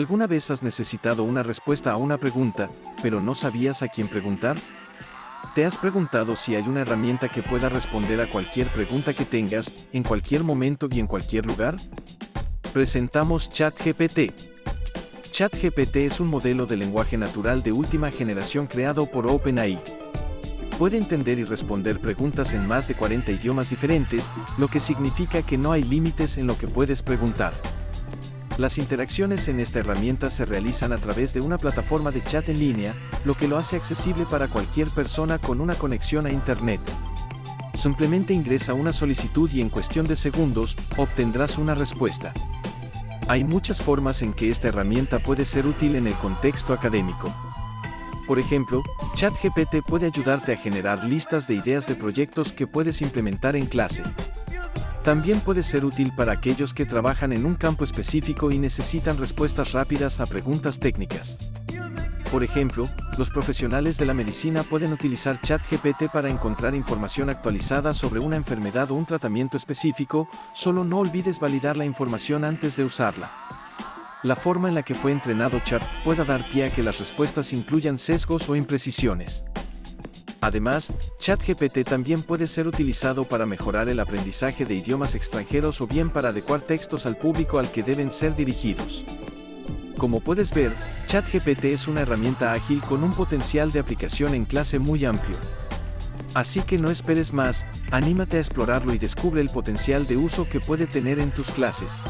¿Alguna vez has necesitado una respuesta a una pregunta, pero no sabías a quién preguntar? ¿Te has preguntado si hay una herramienta que pueda responder a cualquier pregunta que tengas, en cualquier momento y en cualquier lugar? Presentamos ChatGPT. ChatGPT es un modelo de lenguaje natural de última generación creado por OpenAI. Puede entender y responder preguntas en más de 40 idiomas diferentes, lo que significa que no hay límites en lo que puedes preguntar. Las interacciones en esta herramienta se realizan a través de una plataforma de chat en línea, lo que lo hace accesible para cualquier persona con una conexión a Internet. Simplemente ingresa una solicitud y en cuestión de segundos, obtendrás una respuesta. Hay muchas formas en que esta herramienta puede ser útil en el contexto académico. Por ejemplo, ChatGPT puede ayudarte a generar listas de ideas de proyectos que puedes implementar en clase. También puede ser útil para aquellos que trabajan en un campo específico y necesitan respuestas rápidas a preguntas técnicas. Por ejemplo, los profesionales de la medicina pueden utilizar ChatGPT para encontrar información actualizada sobre una enfermedad o un tratamiento específico, solo no olvides validar la información antes de usarla. La forma en la que fue entrenado Chat puede dar pie a que las respuestas incluyan sesgos o imprecisiones. Además, ChatGPT también puede ser utilizado para mejorar el aprendizaje de idiomas extranjeros o bien para adecuar textos al público al que deben ser dirigidos. Como puedes ver, ChatGPT es una herramienta ágil con un potencial de aplicación en clase muy amplio. Así que no esperes más, anímate a explorarlo y descubre el potencial de uso que puede tener en tus clases.